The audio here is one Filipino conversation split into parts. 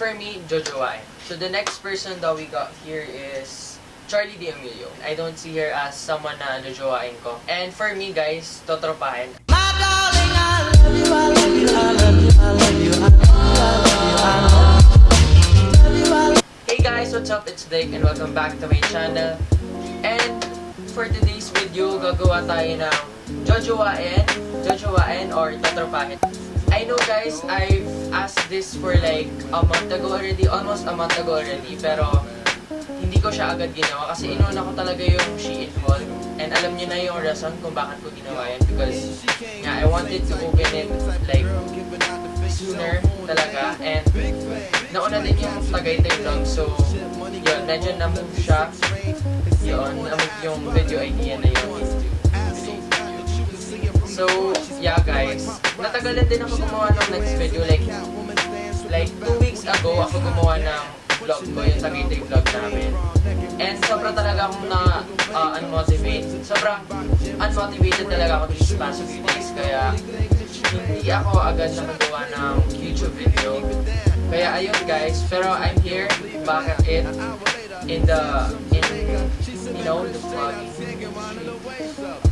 for me, Jojo Wain. So the next person that we got here is Charlie D'Amelio. I don't see her as someone na jojowain ko. And for me guys, totropahin. Hey guys, what's up? It's Dick and welcome back to my channel. And for today's video, gagawa tayo ng jojowain, jojowain or totropahin. I know guys, I've asked this for like a month ago already, almost a month ago already, pero hindi ko siya agad ginawa kasi inuna ko talaga yung Shein haul. And alam niyo na yung rason kung bakit ko ginawa yan because yeah, I wanted to open it like sooner talaga. And nauna din yung Tagaytay vlog so yun, medyo na-move siya. Yun, na-move yung video idea na yun So, yeah guys, natagalan din ako gumawa ng next video like like 2 weeks ago ako gumawa ng vlog ko, yung Tagaytay vlog namin. And sobra talaga akong na uh, unmotivate sobrang unmotivated talaga ako these past few days. Kaya hindi ako agad nakagawa ng YouTube video. Kaya ayun guys, pero I'm here. Back at in the, in, you know, the vlogging.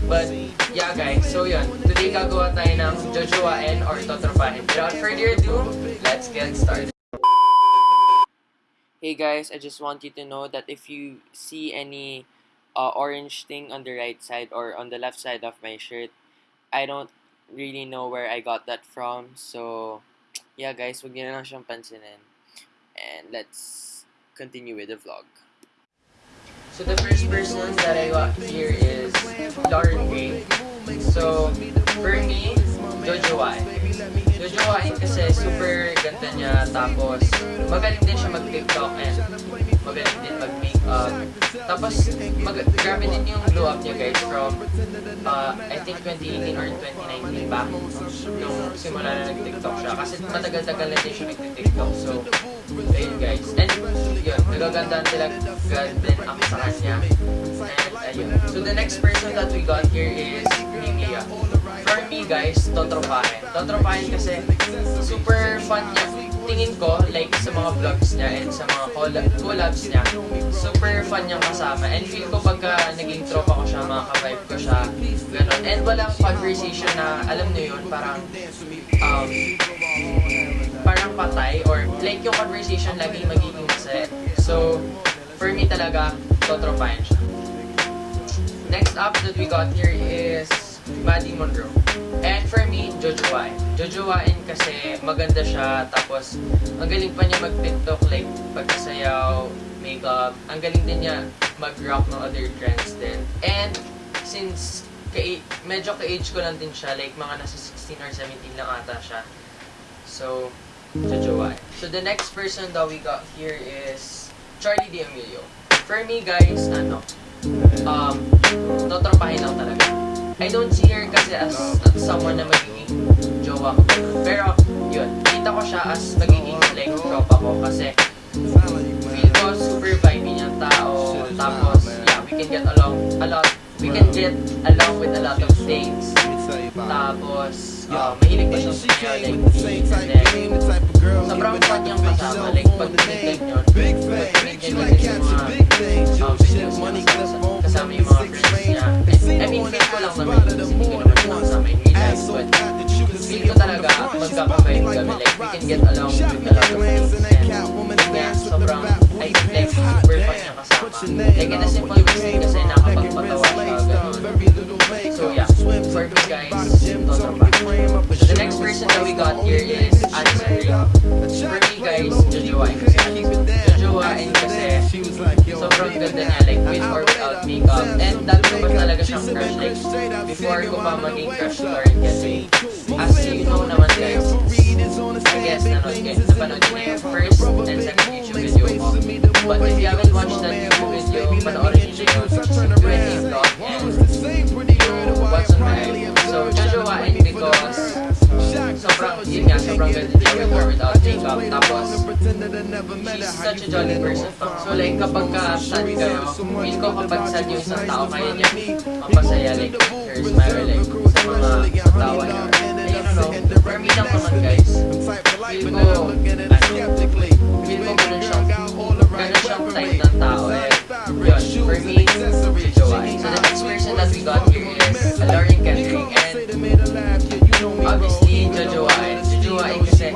But, yeah guys, so yun. Today gagawa tayo ng Jojoain or Totropahin. Without further ado, let's get started. Hey guys, I just want you to know that if you see any uh, orange thing on the right side or on the left side of my shirt, I don't really know where I got that from. So, yeah guys, huwag niyo na lang siyang pansinin. And let's continue with the vlog. So the first person that I got here is Lauren. So, for me, Jojo Wain. Jojo Wain kasi super ganda niya, tapos magaling din siya mag-tiktok and magaling din mag-makeup. Tapos, mag grabe din yung glow up niya guys from, uh, I think 2018 or 2019 ba, nung simula na nag-tiktok siya. Kasi matagal-tagal na din siya nag-tiktok. So, ayun guys. And yun, nagagandaan talaga din ako sa kanya. And ayun. So, the next person that we got here is Mimia. For me guys, totropahin. Totropahin kasi super fun niya. Tingin ko, like sa mga vlogs niya and sa mga collab collabs niya, super fun niyang kasama. And feel ko pagka naging tropa ko siya, mga ka-vibe ko siya, ganun. And walang conversation na, alam niyo yun, parang, um, parang patay or like yung conversation laging magiging masaya. So, for me talaga, totropahin siya. Next up that we got here is Maddie Monroe. And for me, Jojo Wain. Jojo Wain kasi maganda siya, tapos ang galing pa niya mag-tiktok, like pagkasayaw, makeup. Ang galing din niya mag-rock ng other trends din. And since ka medyo ka-age ko lang din siya, like mga nasa 16 or 17 lang ata siya. So, Jojo Wain. So the next person that we got here is Charlie D'Amelio. For me guys, ano, um, totropahin lang talaga. I don't see her kasi as, as someone na magiging jowa ko. Pero, yun, kita ko siya as magiging like tropa ko kasi feel ko super vibey niyang tao. Tapos, yeah, we can get along a lot. We can get along with a lot of things. Tapos, uh, mahilig pa siya sa kanya, like, and then, sobrang fun niyang kasama. Like, pag tinignan nyo, in a simple reason, kasi nakapagpatawa siya, ganun. So, yeah, for guys, totropa. So, the next person that we got here is Ray. For me guys, Jojoain. Jojoain kasi sobrang ganda niya, like with or without makeup. And dati ko pa talaga siyang crush, like before ko pa maging crush to Lauren kasi as you know naman guys, I guess nanood kayo, napanood niyo yung first and second YouTube video ko. But if you haven't watched that YouTube video, panoorin niyo yung 20 vlog and what's on my. So, Jojoain because sobrang, yun nga, sobrang ganda niya with or without Tapos, tapos, she's such a jolly person. So like, kapag ka sad kayo, feel ko kapag sad yung isang tao, kaya niya mapasaya like, her smile like, sa mga tawa niya. And you know, for me lang naman guys, feel ko, ano, feel ko ganun siyang, ganun siyang type ng tao eh. Yun, for me, si So the next person that we got here is Lauren Kendrick and obviously Jojoa and Jojoa kasi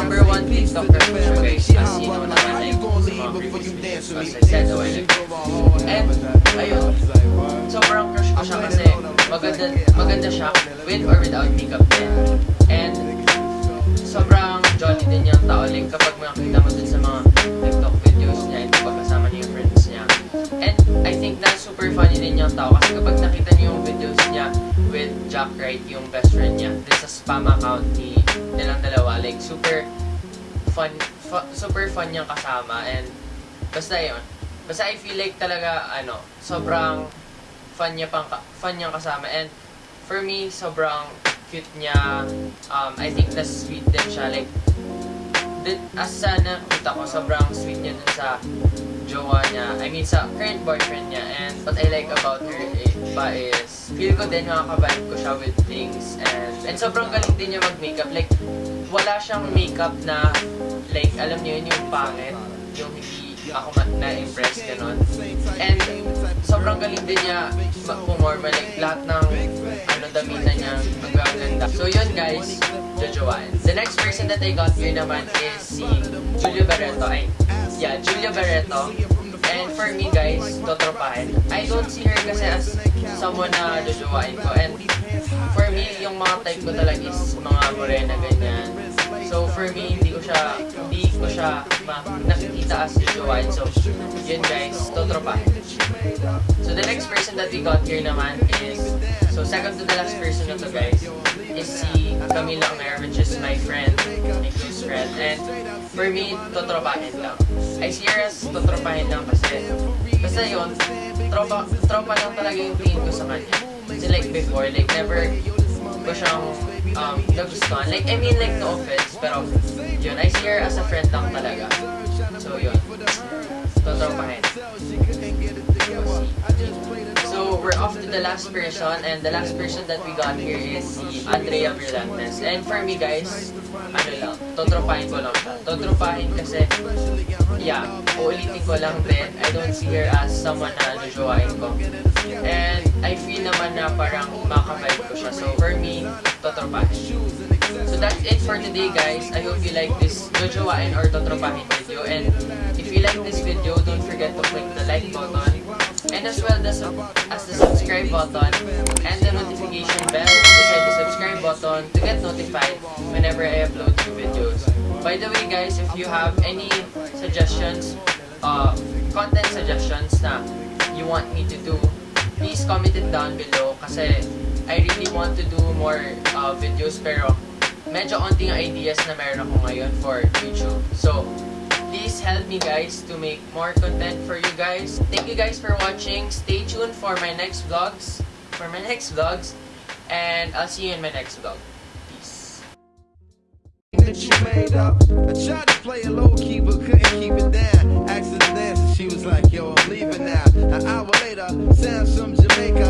number one TikTok crush ko siya, guys. As you know naman, ko, as I said a while ago. And, ayun, sobrang crush ko siya kasi maganda, maganda siya with or without makeup din. And, sobrang jolly din niyang tao. Like, kapag makakita mo dun sa mga TikTok videos niya, and kapag kasama niya yung friends niya. And, I think na super funny din niyang tao. Kasi kapag nakita niyo Jack Wright, yung best friend niya, dun sa spam account ni nilang dalawa, like, super fun, fu- super fun niyang kasama. And, basta yun. Basta I feel like talaga, ano, sobrang fun niya pang, fun niyang kasama. And, for me, sobrang cute niya. Um, I think na sweet din siya. Like, din, as sa nakita ko, sobrang sweet niya dun sa jowa niya. I mean, sa current boyfriend niya. And what I like about her eh, pa is, feel ko din makakabind ko siya with things. And, and sobrang galing din niya mag-makeup. Like, wala siyang makeup na, like, alam niyo yun, yung pangit. Yung hindi ako na-impress, ganun. And, sobrang galing din niya ma- pumorma. Like, lahat ng, ano, damina niya, ang ganda. So, yun guys, Jojoan. The next person that I got here naman is si Julio Barreto. Ay, yeah, Julia Barreto. And for me guys, totropahin. I don't see her kasi as someone na jojowain ko. And for me, yung mga type ko talaga is mga morena ganyan. So for me, hindi ko siya, hindi ko siya nakikita as jojowain. So yun guys, totropahin. So the next person that we got here naman is, so second to the last person na to guys, is si Camila Mer, which is my friend, my close friend. And for me, totropahin lang. I see her as totropahin lang kasi, basta yun, tropa, tropa lang talaga yung tingin ko sa kanya. Kasi like before, like never ko siyang um, nagustuhan. Like, I mean like no offense, pero yun, I see her as a friend lang talaga. So yun, totropahin. So, we're off to the last person, and the last person that we got here is si Andrea Brillantes. And for me, guys, ano lang, totropahin ko lang siya. Totropahin kasi, yeah, uulitin ko lang din, I don't see her as someone na najowain ko. And I feel naman na parang makavibe ko siya. So, for me, totropahin. So that's it for today guys. I hope you like this Jojowain or Totropahin video. And if you like this video, don't forget to click the like button. And as well as, as the subscribe button and the notification bell beside the subscribe button to get notified whenever I upload new videos. By the way guys, if you have any suggestions, uh, content suggestions na you want me to do, please comment it down below kasi I really want to do more uh, videos pero medyo onting ideas na meron ako ngayon for YouTube. So, please help me guys to make more content for you guys. Thank you guys for watching. Stay tuned for my next vlogs. For my next vlogs. And I'll see you in my next vlog. Peace. that you made up. I tried to play it low key, but couldn't keep it down. She was like, Yo, I'm leaving now. An hour later, sounds from Jamaica.